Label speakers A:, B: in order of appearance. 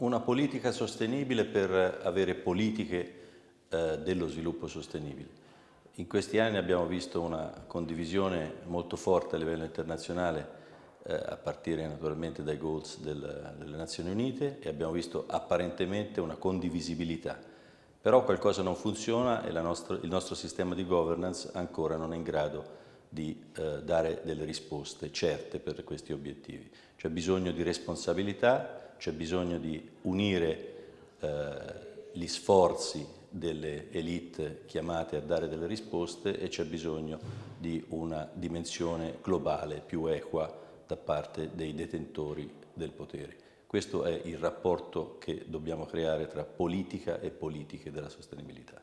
A: Una politica sostenibile per avere politiche eh, dello sviluppo sostenibile. In questi anni abbiamo visto una condivisione molto forte a livello internazionale eh, a partire naturalmente dai goals del, delle Nazioni Unite e abbiamo visto apparentemente una condivisibilità. Però qualcosa non funziona e nostro, il nostro sistema di governance ancora non è in grado di eh, dare delle risposte certe per questi obiettivi. C'è bisogno di responsabilità, c'è bisogno di unire eh, gli sforzi delle elite chiamate a dare delle risposte e c'è bisogno di una dimensione globale più equa da parte dei detentori del potere. Questo è il rapporto che dobbiamo creare tra politica e politiche della sostenibilità.